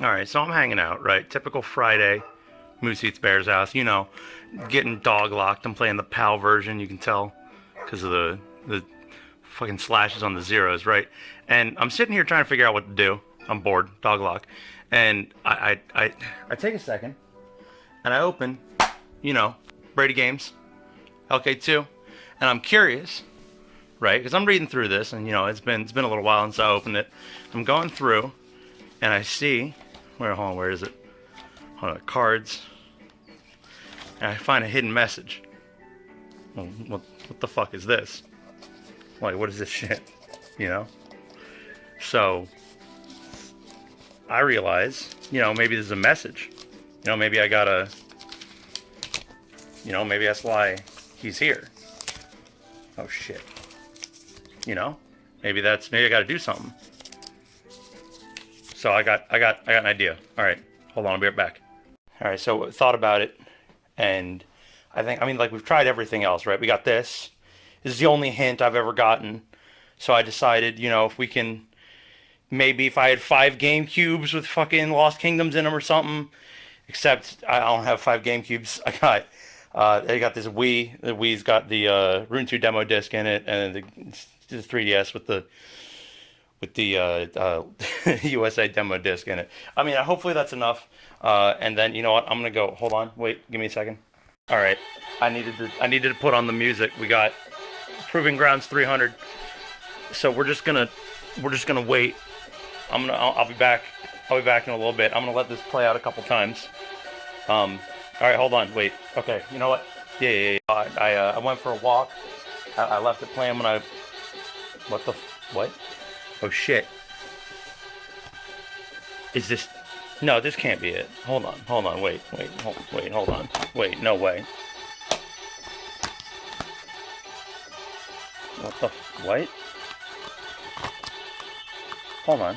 All right, so I'm hanging out, right? Typical Friday, Moose Eats Bear's house. You know, getting dog locked. I'm playing the PAL version. You can tell because of the the fucking slashes on the zeros, right? And I'm sitting here trying to figure out what to do. I'm bored, dog lock, and I I I, I take a second, and I open, you know, Brady Games, LK2, and I'm curious, right? Because I'm reading through this, and you know, it's been it's been a little while since I opened it. I'm going through, and I see where hold on, where is it? Hold on, cards. And I find a hidden message. Well, what what the fuck is this? Like, what is this shit? You know? So I realize, you know, maybe there's a message. You know, maybe I gotta you know, maybe that's why he's here. Oh shit. You know? Maybe that's maybe I gotta do something. So I got I got I got an idea. Alright, hold on, I'll be right back. Alright, so thought about it and I think I mean like we've tried everything else, right? We got this. This is the only hint I've ever gotten. So I decided, you know, if we can maybe if I had five Game Cubes with fucking Lost Kingdoms in them or something. Except I don't have five Game Cubes. I got uh, I got this Wii. The Wii's got the uh, Rune 2 demo disc in it, and the, the 3DS with the with the uh, uh, USA demo disc in it. I mean, hopefully that's enough. Uh, and then you know what? I'm gonna go. Hold on. Wait. Give me a second. All right. I needed to. I needed to put on the music. We got Proving Grounds 300. So we're just gonna. We're just gonna wait. I'm gonna. I'll, I'll be back. I'll be back in a little bit. I'm gonna let this play out a couple times. Um. All right. Hold on. Wait. Okay. You know what? Yeah. Yeah. yeah. I. I, uh, I went for a walk. I, I left it playing when I. What the? What? Oh shit. Is this No, this can't be it. Hold on. Hold on. Wait. Wait. Hold, wait. Hold on. Wait. No way. What the what? Hold on.